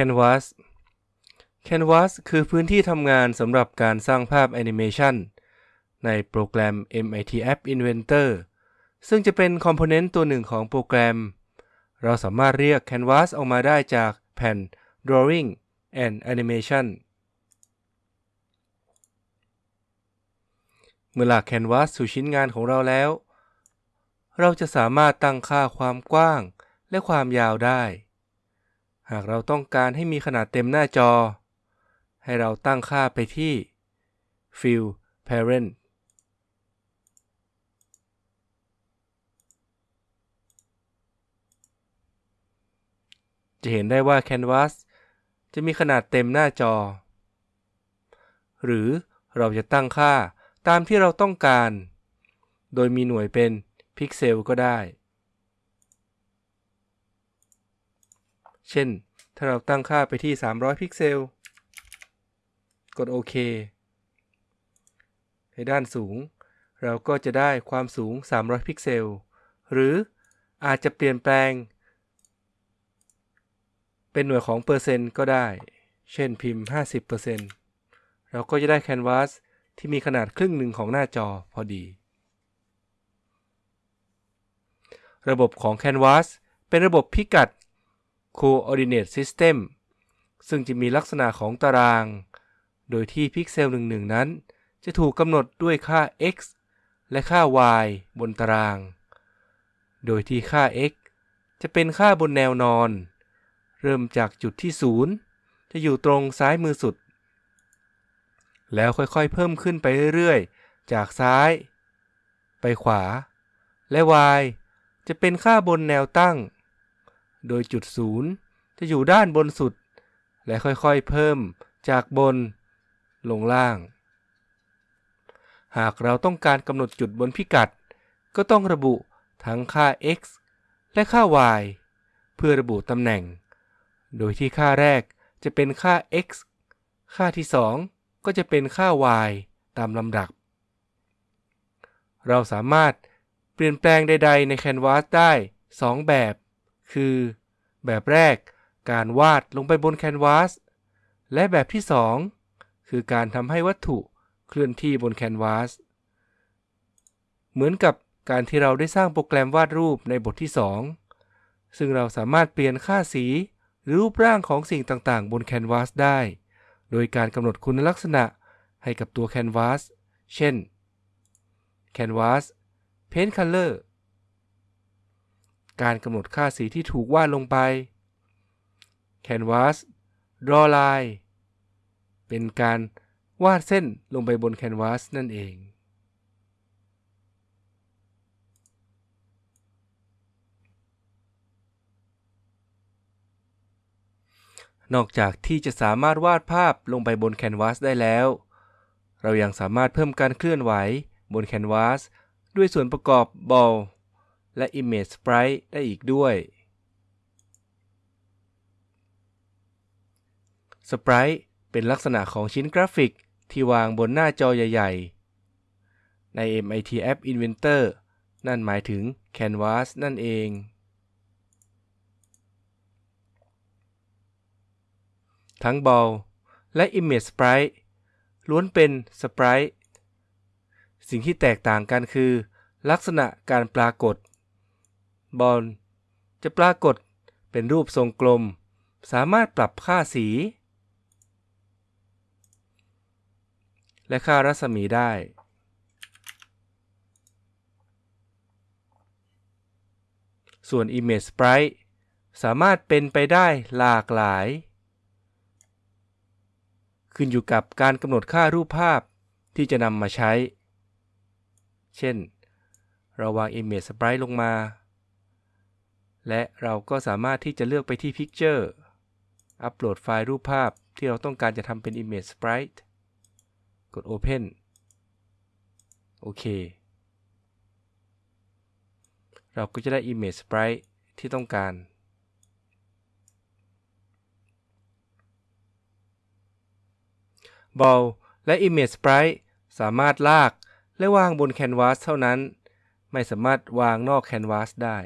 Canvas Canvas คือพื้นที่ทำงานสำหรับการสร้างภาพแอนิเมชันในโปรแกรม MIT App Inventor ซึ่งจะเป็นคอมโพเนนต์ตัวหนึ่งของโปรแกรม เราสามารถเรียก Canvas ออกมาได้จากแผ่น Drawing and Animation เมื่อหลาก Canvas สู่ชิ้นงานของเราแล้ว เราจะสามารถตั้งค่าความกว้างและความยาวได้ หากเราต้องการให้มีขนาดเต็มหน้าจอ ให้เราตั้งค่าไปที่ Fill Parent จะเห็นได้ว่า Canvas จะมีขนาดเต็มหน้าจอ หรือเราจะตั้งค่าตามที่เราต้องการ โดยมีหน่วยเป็นพิกเซลก็ได้ เช่น ถ้าเราตั้งค่าไปที่ 300 พิกเซล กดโอเค ในด้านสูง เราก็จะได้ความสูง 300 พิกเซล หรืออาจจะเปลี่ยนแปลง เป็นหน่วยของเปอร์เซ็นต์ก็ได้ เช่นพิมพ์ 50%เราก็จะได้ canvasที่มีขนาดครึ่งหนึ่งของหน้าจอพอดี ระบบของ Canvas เป็นระบบพิกัด Coordinate System ซึ่งจะมีลักษณะของตาราง โดยที่พิกเซลหนึ่งๆนั้น จะถูกกำหนดด้วยค่า x และค่า y บนตาราง โดยที่ค่า x จะเป็นค่าบนแนวนอน เริ่มจากจุดที่ 0 จะอยู่ตรงซ้ายมือสุด แล้วค่อยๆ เพิ่มขึ้นไปเรื่อยๆ จากซ้าย ไปขวา และ y จะเป็นค่าบนแนวตั้ง โดยจุดศูนย์จะอยู่ด้านบนสุด และค่อยๆเพิ่มจากบนลงล่าง หากเราต้องการกำหนดจุดบนพิกัด ก็ต้องระบุทั้งค่า x และค่า y เพื่อระบุตำแหน่ง โดยที่ค่าแรกจะเป็นค่า x ค่าที่ 2 ก็จะเป็นค่า y ตามลำดับ เราสามารถเปลี่ยนแปลงใด ๆ ใน Canvas ได้ 2 แบบ คือ แบบแรก การวาดลงไปบน Canvas และแบบที่ 2 คือการทำให้วัตถุเคลื่อนที่บน Canvas เหมือนกับการที่เราได้สร้างโปรแกรมวาดรูปในบทที่ 2 ซึ่งเราสามารถเปลี่ยนค่าสีหรือรูปร่างของสิ่งต่างๆ บน Canvas ได้ โดยการกำหนดคุณลักษณะให้กับตัว Canvas เช่น Canvas Paint Color การกำหนดค่าสีที่ถูกวาดลงไป Canvas Draw Line เป็นการวาดเส้นลงไปบน Canvas นั่นเองนอกจากที่จะสามารถวาดภาพลงไปบนแคนวาสได้แล้ว เรายังสามารถเพิ่มการเคลื่อนไหวบนแคนวาสด้วยส่วนประกอบบอล และ Image Sprite ได้อีกด้วย Sprite เป็นลักษณะของชิ้นกราฟิกที่วางบนหน้าจอใหญ่ๆ ใน MIT App Inventor นั่นหมายถึง Canvas นั่นเอง ทั้ง Ball และ Image Sprite ล้วนเป็น Sprite สิ่งที่แตกต่างกันคือ ลักษณะการปรากฏ Ball จะปรากฏเป็นรูปทรงกลม สามารถปรับค่าสี และค่ารัศมีได้ ส่วน Image Sprite สามารถเป็นไปได้หลากหลาย ขึ้นอยู่กับการกำหนดค่ารูปภาพที่จะนำมาใช้ เช่น เราวาง Image Sprite ลงมา และเราก็สามารถที่จะเลือกไปที่ Picture อัปโหลดไฟล์รูปภาพที่เราต้องการจะทำเป็น Image Sprite กด Open โอเค เราก็จะได้ Image Sprite ที่ต้องการ Ball และ Image Sprite สามารถลากและวางบนแคนวาสเท่านั้น ไม่สามารถวางนอกแคนวาสได้